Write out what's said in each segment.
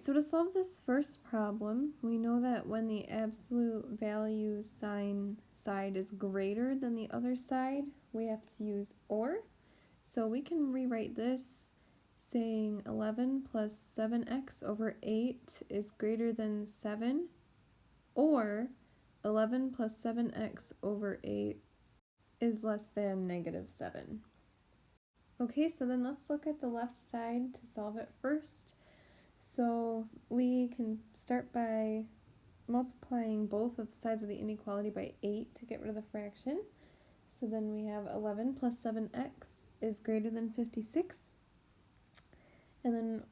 So to solve this first problem, we know that when the absolute value sign side is greater than the other side, we have to use OR. So we can rewrite this saying 11 plus 7x over 8 is greater than 7, or 11 plus 7x over 8 is less than negative 7. Okay, so then let's look at the left side to solve it first. So we can start by multiplying both of the sides of the inequality by 8 to get rid of the fraction. So then we have 11 plus 7x is greater than 56. And then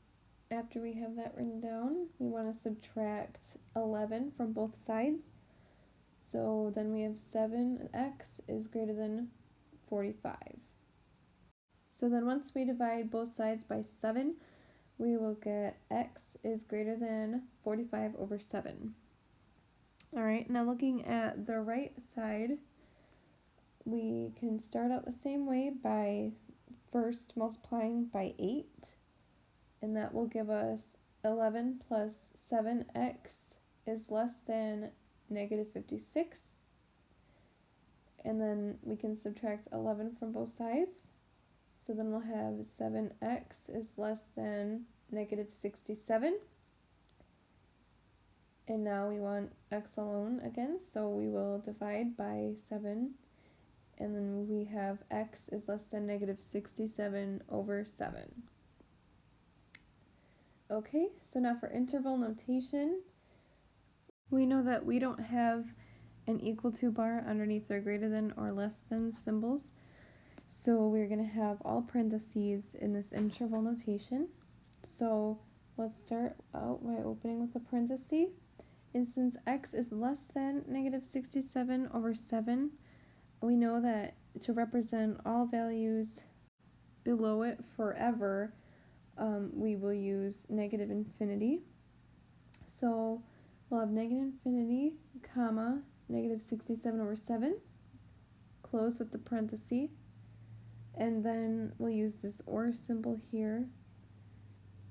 after we have that written down, we want to subtract 11 from both sides. So then we have 7x is greater than 45. So then once we divide both sides by 7, we will get x is greater than 45 over 7. Alright, now looking at the right side, we can start out the same way by first multiplying by 8, and that will give us 11 plus 7x is less than negative 56. And then we can subtract 11 from both sides. So then we'll have 7x is less than negative 67. And now we want x alone again, so we will divide by 7. And then we have x is less than negative 67 over 7. Okay, so now for interval notation, we know that we don't have an equal to bar underneath their greater than or less than symbols. So we're going to have all parentheses in this interval notation. So let's start out by opening with a parenthesis. And since x is less than negative 67 over 7, we know that to represent all values below it forever, um, we will use negative infinity. So we'll have negative infinity, comma, negative 67 over 7, close with the parenthesis, and then we'll use this OR symbol here.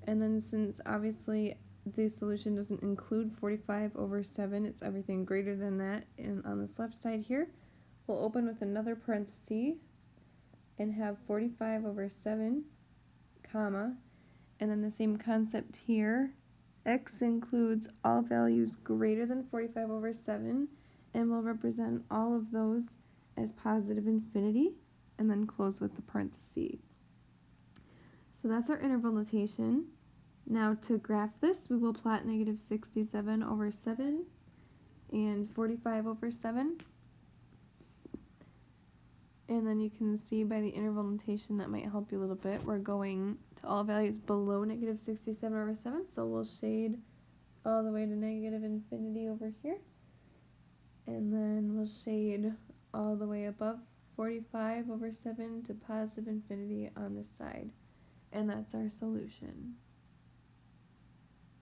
And then since obviously the solution doesn't include 45 over 7, it's everything greater than that and on this left side here, we'll open with another parenthesis and have 45 over 7, comma, and then the same concept here, x includes all values greater than 45 over 7, and will represent all of those as positive infinity and then close with the parenthesis. So that's our interval notation. Now to graph this, we will plot negative 67 over 7 and 45 over 7. And then you can see by the interval notation that might help you a little bit. We're going to all values below negative 67 over 7, so we'll shade all the way to negative infinity over here. And then we'll shade all the way above 45 over 7 to positive infinity on this side. And that's our solution.